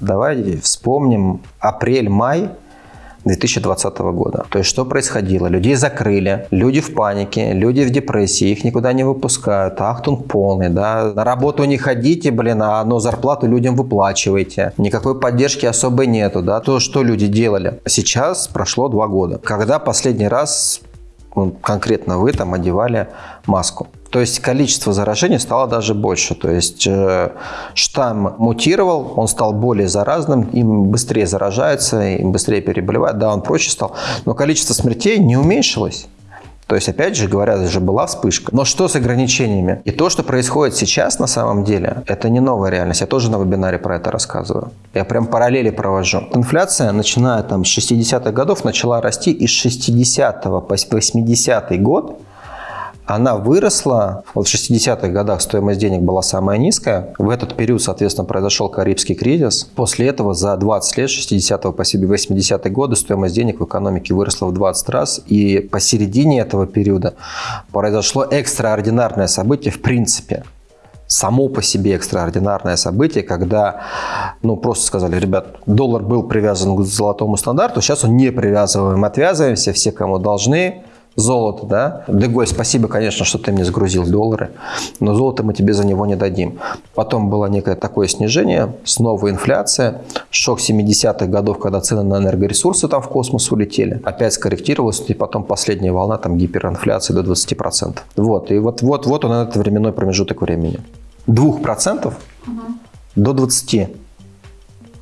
Давайте вспомним апрель-май 2020 года. То есть что происходило? Людей закрыли, люди в панике, люди в депрессии, их никуда не выпускают, ахтунг полный, да. На работу не ходите, блин, а но зарплату людям выплачиваете. Никакой поддержки особой нету, да. То, что люди делали. Сейчас прошло два года. Когда последний раз ну, конкретно вы там одевали маску? То есть количество заражений стало даже больше. То есть э, штамм мутировал, он стал более заразным, им быстрее заражается, им быстрее переболевает. Да, он проще стал, но количество смертей не уменьшилось. То есть, опять же говоря, же была вспышка. Но что с ограничениями? И то, что происходит сейчас на самом деле, это не новая реальность. Я тоже на вебинаре про это рассказываю. Я прям параллели провожу. Инфляция, начиная там с 60-х годов, начала расти из 60 по 80 год она выросла. Вот в 60-х годах стоимость денег была самая низкая. В этот период, соответственно, произошел Карибский кризис. После этого за 20 лет, 60 по 80-е годы, стоимость денег в экономике выросла в 20 раз. И посередине этого периода произошло экстраординарное событие в принципе само по себе экстраординарное событие, когда, ну, просто сказали, ребят, доллар был привязан к золотому стандарту, сейчас он не привязываем, отвязываемся, все, кому должны, золото, да. Дегой, спасибо, конечно, что ты мне сгрузил доллары, но золото мы тебе за него не дадим. Потом было некое такое снижение, снова инфляция, шок 70-х годов, когда цены на энергоресурсы там в космос улетели, опять скорректировалось, и потом последняя волна там гиперинфляции до 20%. Вот, и вот, вот, вот он этот временной промежуток времени. 2% угу. до 20%.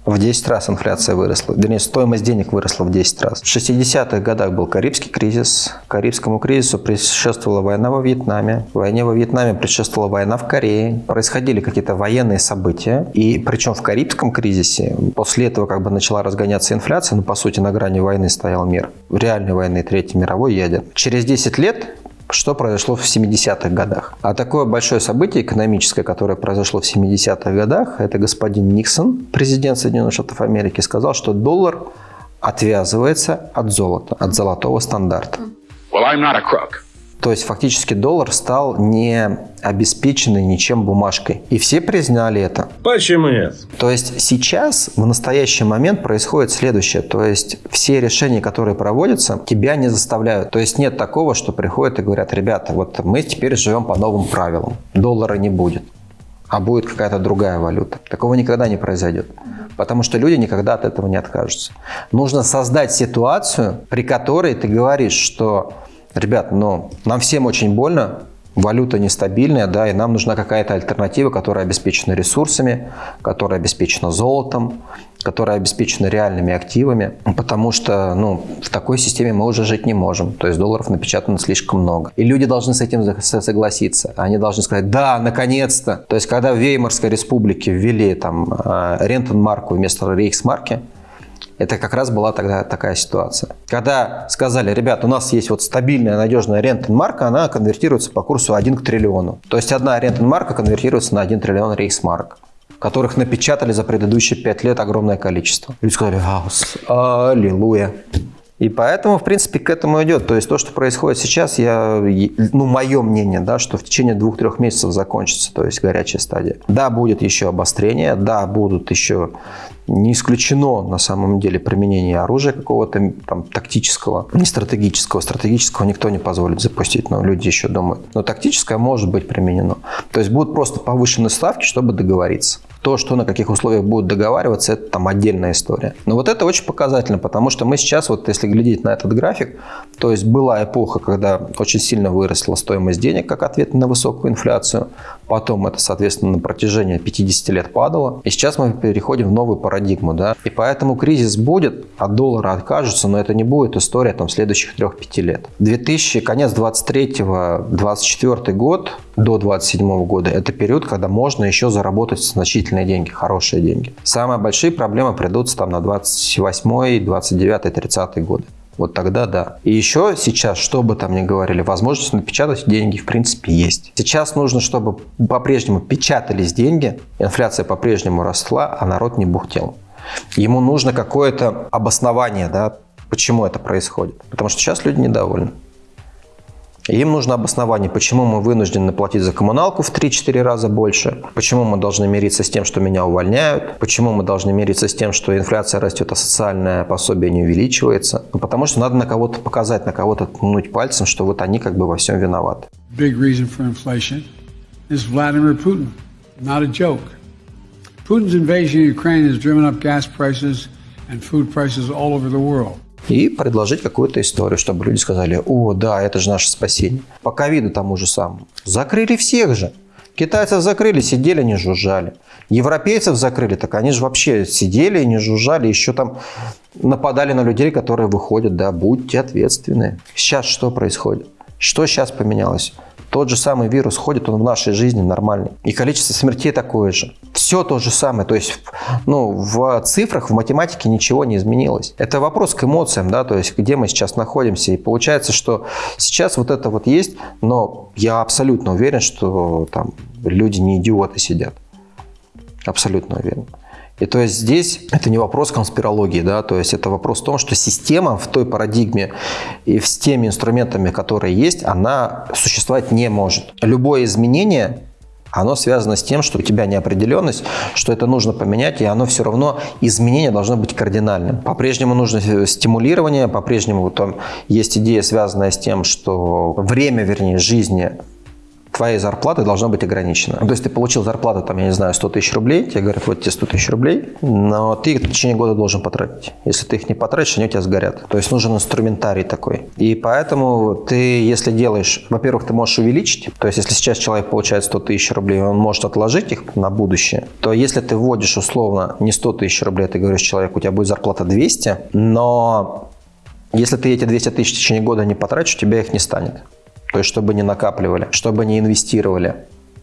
В 10 раз инфляция выросла, вернее, стоимость денег выросла в 10 раз. В 60-х годах был Карибский кризис. Карибскому кризису предшествовала война во Вьетнаме. Войне во Вьетнаме предшествовала война в Корее. Происходили какие-то военные события. И причем в Карибском кризисе после этого как бы начала разгоняться инфляция, но по сути на грани войны стоял мир. В реальной войны Третьей мировой ядер. Через 10 лет что произошло в 70-х годах. А такое большое событие экономическое, которое произошло в 70-х годах, это господин Никсон, президент Соединенных Штатов Америки, сказал, что доллар отвязывается от золота, от золотого стандарта. Well, I'm not a crook. То есть фактически доллар стал не обеспеченной ничем бумажкой. И все признали это. Почему нет? То есть сейчас, в настоящий момент происходит следующее. То есть все решения, которые проводятся, тебя не заставляют. То есть нет такого, что приходят и говорят, ребята, вот мы теперь живем по новым правилам. Доллара не будет а будет какая-то другая валюта. Такого никогда не произойдет. Потому что люди никогда от этого не откажутся. Нужно создать ситуацию, при которой ты говоришь, что Ребят, но нам всем очень больно, валюта нестабильная, да, и нам нужна какая-то альтернатива, которая обеспечена ресурсами, которая обеспечена золотом, которая обеспечена реальными активами, потому что ну, в такой системе мы уже жить не можем. То есть долларов напечатано слишком много. И люди должны с этим согласиться. Они должны сказать, да, наконец-то. То есть когда в Веймарской республике ввели там э, рентенмарку вместо рейхсмарки, это как раз была тогда такая ситуация. Когда сказали, ребят, у нас есть вот стабильная, надежная рентенмарка, она конвертируется по курсу 1 к триллиону. То есть одна рентенмарка конвертируется на 1 триллион рейхсмарк которых напечатали за предыдущие 5 лет огромное количество. Люди сказали, аллилуйя. И поэтому, в принципе, к этому идет. То есть то, что происходит сейчас, я, ну, мое мнение, да, что в течение двух-трех месяцев закончится, то есть горячая стадия. Да, будет еще обострение, да, будут еще не исключено на самом деле применение оружия какого-то там тактического, не стратегического. Стратегического никто не позволит запустить, но люди еще думают. Но тактическое может быть применено. То есть будут просто повышены ставки, чтобы договориться. То, что на каких условиях будут договариваться, это там отдельная история. Но вот это очень показательно, потому что мы сейчас, вот если глядеть на этот график, то есть была эпоха, когда очень сильно выросла стоимость денег как ответ на высокую инфляцию. Потом это, соответственно, на протяжении 50 лет падало. И сейчас мы переходим в новую парадигму. Да? И поэтому кризис будет, от доллара откажутся, но это не будет история там, следующих 3-5 лет. 2000, конец 23-24 год до 27 года – это период, когда можно еще заработать значительные деньги, хорошие деньги. Самые большие проблемы придутся там на 28, 29, 30 годы. Вот тогда да. И еще сейчас, что бы там ни говорили, возможность напечатать деньги в принципе есть. Сейчас нужно, чтобы по-прежнему печатались деньги, инфляция по-прежнему росла, а народ не бухтел. Ему нужно какое-то обоснование, да, почему это происходит. Потому что сейчас люди недовольны. Им нужно обоснование, почему мы вынуждены платить за коммуналку в 3-4 раза больше, почему мы должны мириться с тем, что меня увольняют, почему мы должны мириться с тем, что инфляция растет, а социальное пособие не увеличивается. Ну, потому что надо на кого-то показать, на кого-то ткнуть пальцем, что вот они как бы во всем виноваты. Big reason for inflation is Vladimir Putin. Not a joke. Putin's invasion of Ukraine has driven up gas prices and food prices all over the world и предложить какую-то историю, чтобы люди сказали, о, да, это же наше спасение. По ковиду тому же самому. Закрыли всех же. Китайцев закрыли, сидели, не жужжали. Европейцев закрыли, так они же вообще сидели и не жужжали, еще там нападали на людей, которые выходят, да, будьте ответственны. Сейчас что происходит? Что сейчас поменялось? Тот же самый вирус ходит, он в нашей жизни нормальный. И количество смертей такое же. Все то же самое. То есть ну, в цифрах, в математике ничего не изменилось. Это вопрос к эмоциям, да, то есть где мы сейчас находимся. И получается, что сейчас вот это вот есть, но я абсолютно уверен, что там люди не идиоты сидят. Абсолютно уверен. И то есть здесь это не вопрос конспирологии, да, то есть это вопрос в том, что система в той парадигме и с теми инструментами, которые есть, она существовать не может. Любое изменение оно связано с тем, что у тебя неопределенность, что это нужно поменять, и оно все равно, изменение должно быть кардинальным. По-прежнему нужно стимулирование, по-прежнему там есть идея, связанная с тем, что время, вернее, жизни твоей зарплаты должна быть ограничена. То есть ты получил зарплату, там, я не знаю, 100 тысяч рублей, тебе говорят, вот тебе 100 тысяч рублей, но ты их в течение года должен потратить. Если ты их не потратишь, они у тебя сгорят. То есть нужен инструментарий такой. И поэтому ты, если делаешь, во-первых, ты можешь увеличить, то есть если сейчас человек получает 100 тысяч рублей, он может отложить их на будущее, то если ты вводишь условно не 100 тысяч рублей, ты говоришь человеку, у тебя будет зарплата 200, но если ты эти 200 тысяч в течение года не потратишь, у тебя их не станет. То есть, чтобы не накапливали, чтобы не инвестировали,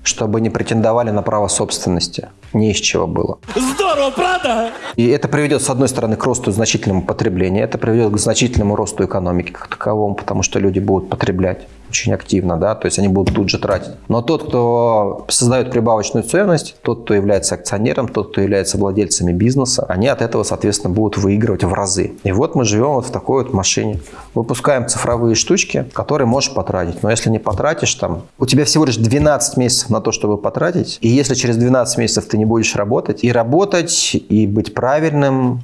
чтобы не претендовали на право собственности. Не из чего было. Здорово, правда? И это приведет, с одной стороны, к росту значительному потребления, это приведет к значительному росту экономики как таковому, потому что люди будут потреблять очень активно, да, то есть они будут тут же тратить. Но тот, кто создает прибавочную ценность, тот, кто является акционером, тот, кто является владельцами бизнеса, они от этого, соответственно, будут выигрывать в разы. И вот мы живем вот в такой вот машине. Выпускаем цифровые штучки, которые можешь потратить. Но если не потратишь, там, у тебя всего лишь 12 месяцев на то, чтобы потратить. И если через 12 месяцев ты не будешь работать, и работать, и быть правильным,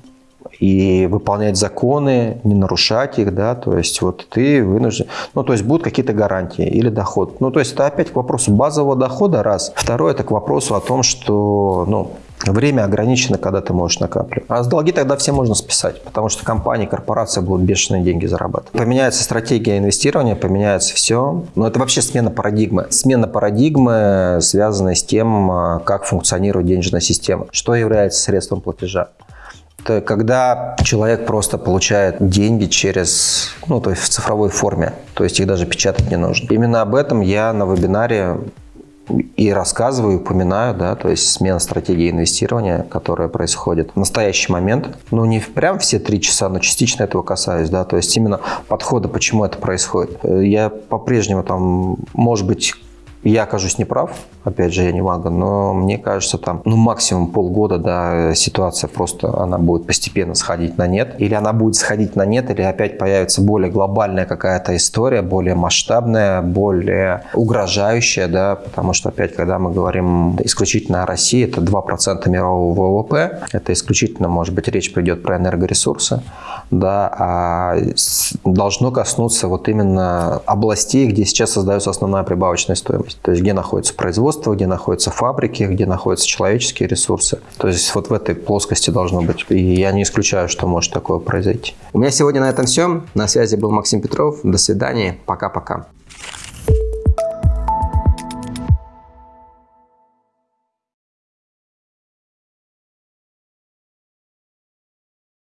и выполнять законы, не нарушать их, да, то есть вот ты вынужден, ну, то есть будут какие-то гарантии или доход. Ну, то есть это опять к вопросу базового дохода, раз. Второе, это к вопросу о том, что, ну, Время ограничено, когда ты можешь накапливать. А с долги тогда все можно списать, потому что компании, корпорации будут бешеные деньги зарабатывать. Поменяется стратегия инвестирования, поменяется все. Но это вообще смена парадигмы. Смена парадигмы, связанная с тем, а, как функционирует денежная система. Что является средством платежа это когда человек просто получает деньги через, ну, то есть в цифровой форме, то есть их даже печатать не нужно. Именно об этом я на вебинаре и рассказываю, упоминаю, да, то есть смена стратегии инвестирования, которая происходит в настоящий момент. Ну, не прям все три часа, но частично этого касаюсь, да, то есть именно подхода, почему это происходит. Я по-прежнему там, может быть, я окажусь неправ, опять же, я не мага, но мне кажется, там, ну, максимум полгода, да, ситуация просто, она будет постепенно сходить на нет. Или она будет сходить на нет, или опять появится более глобальная какая-то история, более масштабная, более угрожающая, да, потому что, опять, когда мы говорим исключительно о России, это 2% мирового ВВП, это исключительно, может быть, речь придет про энергоресурсы, да, а должно коснуться вот именно областей, где сейчас создается основная прибавочная стоимость, то есть где находится производство, где находятся фабрики, где находятся человеческие ресурсы. То есть вот в этой плоскости должно быть. И я не исключаю, что может такое произойти. У меня сегодня на этом все. На связи был Максим Петров. До свидания. Пока-пока.